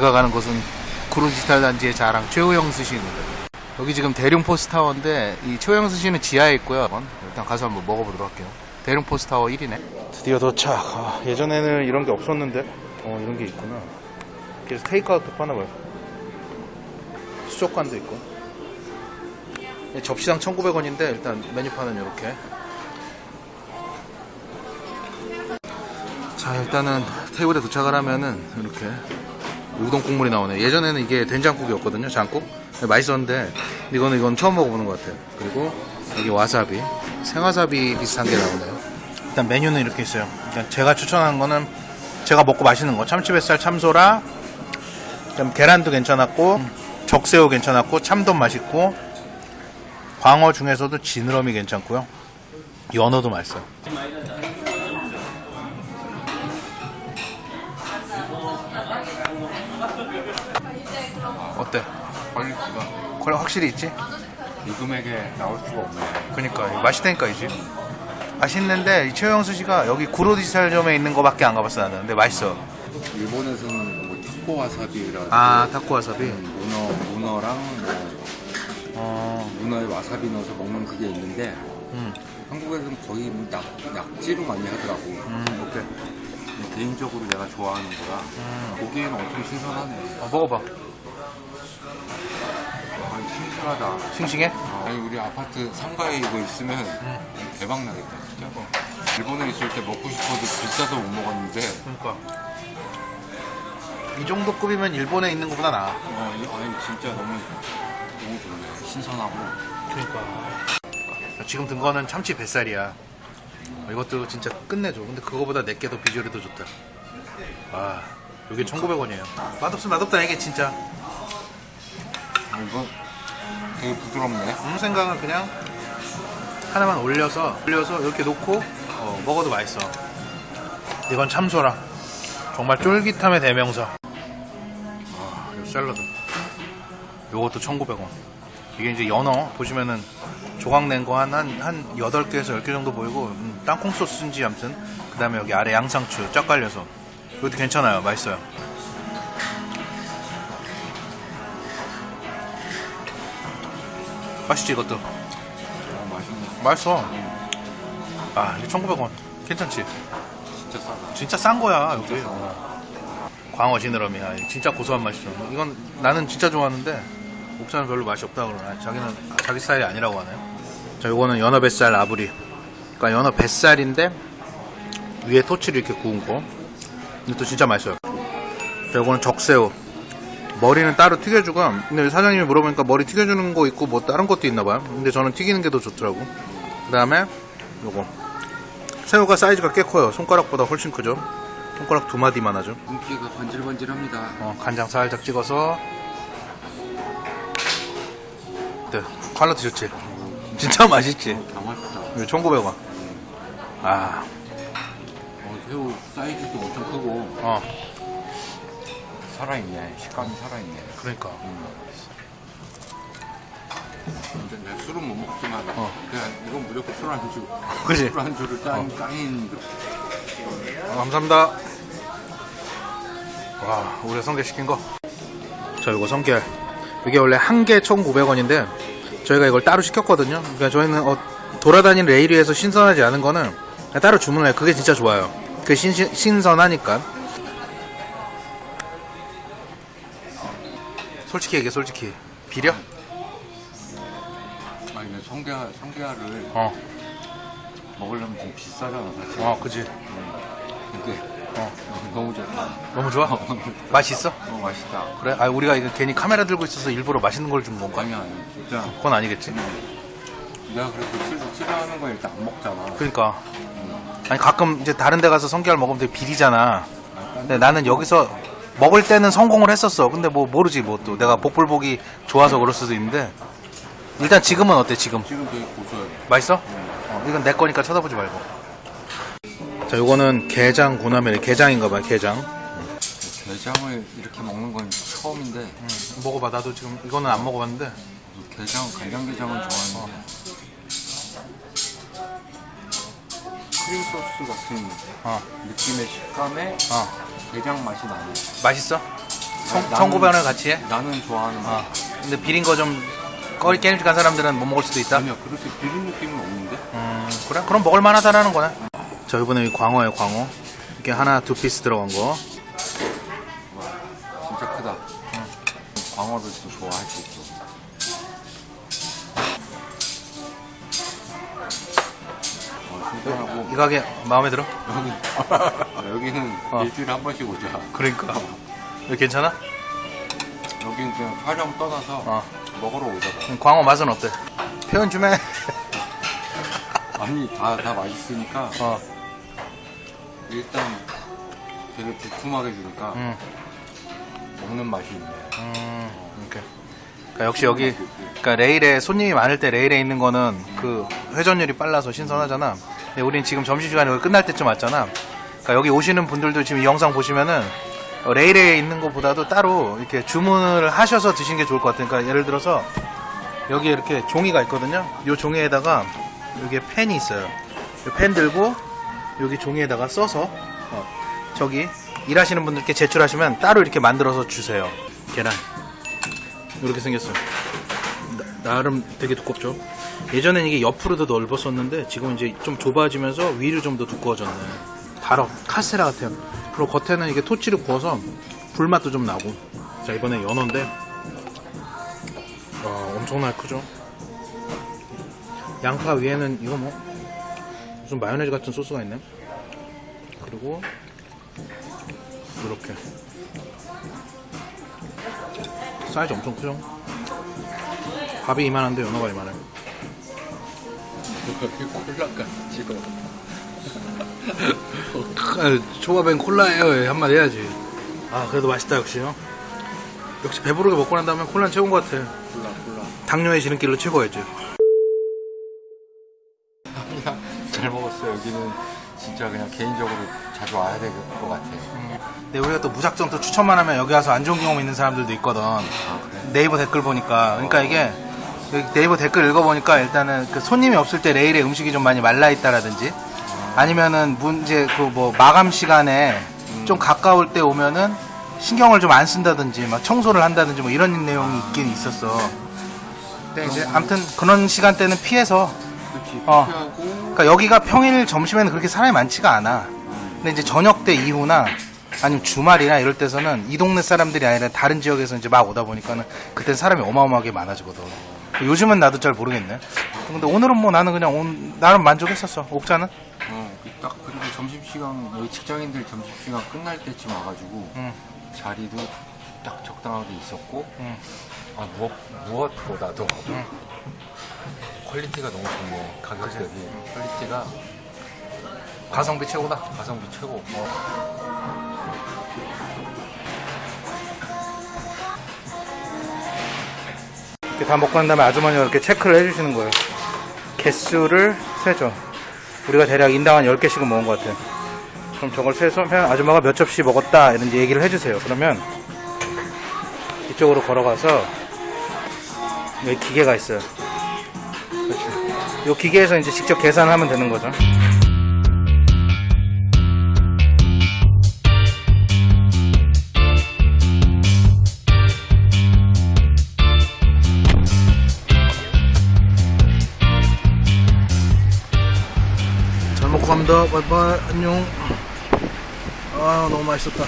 저희가 가는 곳은 구로디지털 단지의 자랑 최우영 스시입니다. 여기 지금 대룡 포스타워인데 이 최우영 스시는 지하에 있고요. 일단 가서 한번 먹어보도록 할게요. 대룡 포스타워 1이네. 드디어 도착. 아, 예전에는 이런 게 없었는데 어 이런 게 있구나. 그래서 테이크아웃도 파나봐요. 수족관도 있고. 예, 접시당 1,900원인데 일단 메뉴판은 이렇게. 자 일단은 테이블에 도착을 하면은 이렇게 우동 국물이 나오네. 예전에는 이게 된장국이었거든요. 장국. 네, 맛있었는데 이거는 이건 처음 먹어보는 것 같아요. 그리고 여기 와사비, 생와사비 비슷한 게 나오네요. 일단 메뉴는 이렇게 있어요. 일단 제가 추천한 거는 제가 먹고 맛있는 거 참치 뱃살, 참소라, 그다음 계란도 괜찮았고 적새우 괜찮았고 참돔 맛있고 광어 중에서도 지느러미 괜찮고요. 연어도 맛있어요. 어때? quality가 퀄리 확실히 있지? 이 금액에 나올 수가 없네. 그니까 맛있다니까 이제 맛있는데 이 최영 스시가 여기 구로 디지털점에 있는 거밖에 안 가봤어 나는 근데 맛있어 일본에서는 뭐 타코 와사비라 아 타코 와사비 문어 문어랑 뭐 어, 문어에 와사비 넣어서 먹는 그게 있는데 음, 한국에서는 거의 뭐 낙, 낙지로 많이 하더라고. 음, 오케이 개인적으로 내가 좋아하는 거라 음. 보기에는 엄청 신선하네. 어, 먹어봐 아니, 신선하다. 싱싱해? 아니 우리 아파트 3가에 이거 있으면 대박 나겠다 진짜. 일본에 있을 때 먹고 싶어도 비싸서 못 먹었는데. 그니까. 이 정도 급이면 일본에 있는 것보다 나아. 어, 이- 아니 진짜 너무 너무 좋네. 신선하고. 그니까. 지금 든 거는 참치 뱃살이야. 어, 이것도 진짜 끝내줘. 근데 그거보다 내게 더 비주얼이 더 좋다. 와 이게 1900원이에요 맛없으면 맛없다 이게 진짜 아, 이거 되게 부드럽네. 아무 생각은 그냥 하나만 올려서 올려서 이렇게 놓고 어, 먹어도 맛있어. 이건 참소라. 정말 쫄깃함의 대명사. 아, 이 샐러드. 요것도 1,900원. 이게 이제 연어 보시면은 조각 낸 거 한 한 한 8개에서 10개 정도 보이고 음, 땅콩 소스인지 아무튼 그다음에 여기 아래 양상추 쫙 깔려서 이것도 괜찮아요. 맛있어요. 맛있지 이것도. 어, 맛있네. 맛있어. 아, 이게 1,900원. 괜찮지? 진짜 싸다. 진짜 싼 거야, 여기. 광어 지느러미야. 진짜 고소한 맛이죠. 이건 나는 진짜 좋아하는데, 옥자는 별로 맛이 없다 그러나. 자기는 자기 스타일이 아니라고 하네요. 자, 요거는 연어 뱃살 아부리. 그러니까 연어 뱃살인데, 위에 토치를 이렇게 구운 거. 이것도 진짜 맛있어요. 자, 요거는 적새우. 머리는 따로 튀겨주고, 근데 사장님이 물어보니까 머리 튀겨주는 거 있고, 뭐 다른 것도 있나 봐요. 근데 저는 튀기는 게 더 좋더라고. 그 다음에, 요거. 새우가 사이즈가 꽤 커요. 손가락보다 훨씬 크죠. 손가락 두 마디만 하죠. 윤기가 번질번질합니다. 어, 간장 살짝 찍어서. 네, 칼로 드셨지? 진짜 맛있지? 다 맛있다. 이거 1,900원. 아, 어, 새우 사이즈도 엄청 크고 어, 살아있네. 식감이 살아있네. 그러니까. 근데 내가 술은 못 먹지만 어. 그냥 이건 무조건 술 안주. 그지? 술 안주를 짠 짱인 어, 감사합니다. 와, 우리가 성게 시킨 거. 자, 이거 성게. 이게 원래 한 개 1,900원인데, 저희가 이걸 따로 시켰거든요. 그러니까 저희는 어, 돌아다니는 레일 위에서 신선하지 않은 거는 따로 주문을 해요. 그게 진짜 좋아요. 그 신, 신선하니까. 솔직히 얘기해, 솔직히. 비려? 아니 근데 성게알, 성게알을 어, 먹으려면 좀 비싸잖아 사실. 어, 그지. 근데 어, 너무 좋다. 너무 좋아? 맛이 있어? 어 맛있다. 그래? 아, 우리가 이거 괜히 카메라 들고 있어서 일부러 맛있는 걸 준 건가? 아니 아니 진짜 그건 아니겠지? 내가 그래서 술 싫어하는 거 일단 안 먹잖아. 그러니까. 아니 가끔 이제 다른 데 가서 성게알 먹으면 되게 비리잖아. 근데 나는 여기서 먹을 때는 성공을 했었어. 근데 뭐 모르지 뭐 또. 내가 복불복이 좋아서 그럴 수도 있는데. 일단 지금은 어때 지금? 지금 되게 고소해. 맛있어? 어, 이건 내 거니까 쳐다보지 말고. 자 요거는 게장 구나멜 게장인가 봐요 게장. 게장을 이렇게 먹는 건 처음인데. 음, 먹어봐. 나도 지금 이거는 안 먹어봤는데. 게장 간장게장은 좋아하는데 크림 소스 같은 어, 느낌의 식감에 어. 게장 맛이 나네. 맛있어? 청고변을 같이 해? 나는 좋아하는 어. 근데 비린 거좀 꺼리 깨림직한 사람들은 못 먹을 수도 있다. 아니야 그렇게 비린 느낌은 없는데? 음, 그래? 그럼 먹을 만하다라는 거네. 자, 이번에 이 광어예요, 광어. 이렇게 하나, 두 piece 들어간 거. 진짜 크다 광어도 또 좋아할 수 있어 하고 이 가게 마음에 들어? 여기, 여기는 어. 일주일에 한 번씩 오자 그러니까. 여기 괜찮아? 여기는 그냥 촬영 떠나서 어. 먹으러 오자고 광어 맛은 어때? 표현 좀 해. 아니 다, 다 맛있으니까 어, 일단 되게 두툼하게 주니까 음, 먹는 맛이 있네 음, 이렇게. 그러니까 역시 여기, 그러니까 레일에 손님이 많을 때 레일에 있는 거는 그 회전율이 빨라서 신선하잖아. 근데 우린 지금 점심시간이 끝날 때쯤 왔잖아. 그러니까 여기 오시는 분들도 지금 이 영상 보시면은 어, 레일에 있는 것보다도 따로 이렇게 주문을 하셔서 드시는 게 좋을 것 같아요. 그러니까 예를 들어서 여기에 이렇게 종이가 있거든요. 이 종이에다가 여기에 펜이 있어요. 이펜 들고 여기 종이에다가 써서 어, 저기 일하시는 분들께 제출하시면 따로 이렇게 만들어서 주세요. 계란. 이렇게 생겼어요. 나, 나름 되게 두껍죠. 예전엔 이게 옆으로도 넓었었는데 지금 이제 좀 좁아지면서 위로 좀더 두꺼워졌네. 달어 카스테라 같아요. 그리고 겉에는 이게 토치를 구워서 불맛도 좀 나고. 자 이번에 연어인데 와 엄청나게 크죠. 양파 위에는 이거 뭐 무슨 마요네즈 같은 소스가 있네. 그리고 이렇게 사이즈 엄청 크죠? 밥이 이만한데 연어가 이만해. 여기 콜라가 지금 초밥엔 콜라예요. 한 마디 해야지. 아 그래도 맛있다 역시요. 역시 배부르게 먹고 난 다음에 콜라는 최고인 것 같아. 콜라 콜라 당뇨의 지름길로 최고였지. 잘 먹었어 여기는 진짜 그냥 개인적으로 자주 와야 될 것 같아 근데 우리가 또 무작정 또 추천만 하면 여기 와서 안 좋은 경험 있는 사람들도 있거든. 아 그래? 네이버 댓글 보니까. 그러니까 이게 여기 네이버 댓글 읽어보니까 일단은 그 손님이 없을 때 레일에 음식이 좀 많이 말라 있다라든지 아니면은 문제 그 뭐 마감 시간에 좀 가까울 때 오면은 신경을 좀 안 쓴다든지 막 청소를 한다든지 뭐 이런 내용이 있긴 있었어. 근데 이제 아무튼 그런 시간대는 피해서 어. 그러니까 여기가 평일 점심에는 그렇게 사람이 많지가 않아. 근데 이제 저녁 때 이후나 아니면 주말이나 이럴 때서는 이 동네 사람들이 아니라 다른 지역에서 이제 막 오다 보니까는 그때 사람이 어마어마하게 많아지거든. 요즘은 나도 잘 모르겠네. 근데 오늘은 뭐 나는 그냥 온, 나름 만족했었어. 옥자는? 어, 딱 그리고 점심시간 여기 직장인들 점심시간 끝날 때쯤 와가지고 응. 자리도 딱 적당하게 있었고 응. 아 무엇, 무엇보다도 quality가 너무 좋네 가격 대비 quality가 가성비 최고다. 가성비 최고 이 다 먹고 난 다음에 아주머니가 이렇게 체크를 해주시는 거예요. 개수를 세죠. 우리가 대략 인당 한 10개씩은 먹은 것 같아요. 그럼 저걸 세서 아줌마가 몇 접시 먹었다 이런 얘기를 해주세요. 그러면 이쪽으로 걸어가서 여기 기계가 있어요. 그렇죠. 이 기계에서 이제 직접 계산을 하면 되는 거죠. 바이바이. 안녕. 아, 너무 맛있었다.